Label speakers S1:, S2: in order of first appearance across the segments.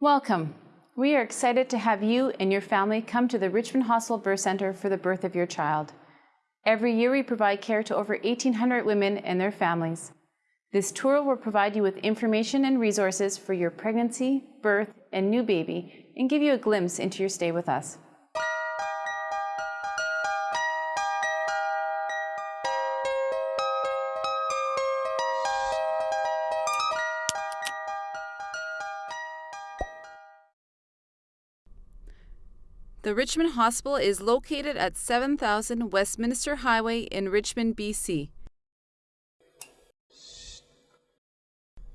S1: Welcome. We are excited to have you and your family come to the Richmond Hospital Birth Center for the birth of your child. Every year we provide care to over 1,800 women and their families. This tour will provide you with information and resources for your pregnancy, birth, and new baby and give you a glimpse into your stay with us. The Richmond Hospital is located at 7000 Westminster Highway in Richmond, BC.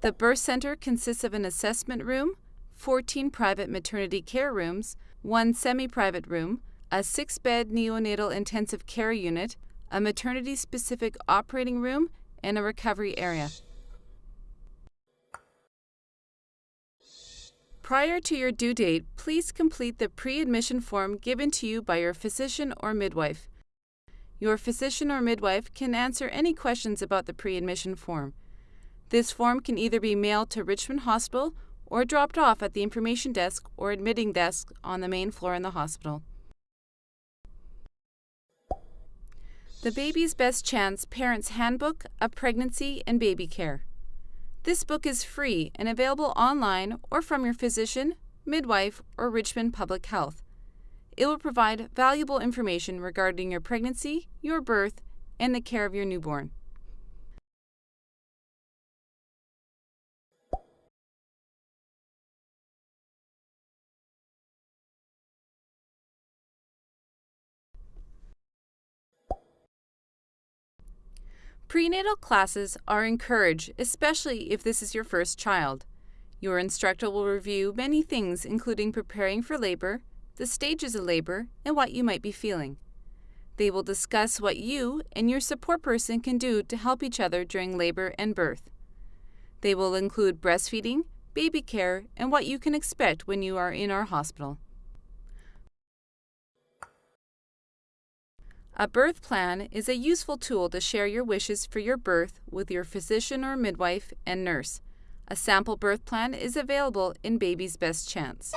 S1: The birth center consists of an assessment room, 14 private maternity care rooms, one semi private room, a six bed neonatal intensive care unit, a maternity specific operating room, and a recovery area. Prior to your due date, please complete the pre-admission form given to you by your physician or midwife. Your physician or midwife can answer any questions about the pre-admission form. This form can either be mailed to Richmond Hospital or dropped off at the information desk or admitting desk on the main floor in the hospital. The Baby's Best Chance Parent's Handbook of Pregnancy and Baby Care. This book is free and available online or from your physician, midwife, or Richmond Public Health. It will provide valuable information regarding your pregnancy, your birth, and the care of your newborn. Prenatal classes are encouraged, especially if this is your first child. Your instructor will review many things, including preparing for labor, the stages of labor, and what you might be feeling. They will discuss what you and your support person can do to help each other during labor and birth. They will include breastfeeding, baby care, and what you can expect when you are in our hospital. A birth plan is a useful tool to share your wishes for your birth with your physician or midwife and nurse. A sample birth plan is available in Baby's Best Chance.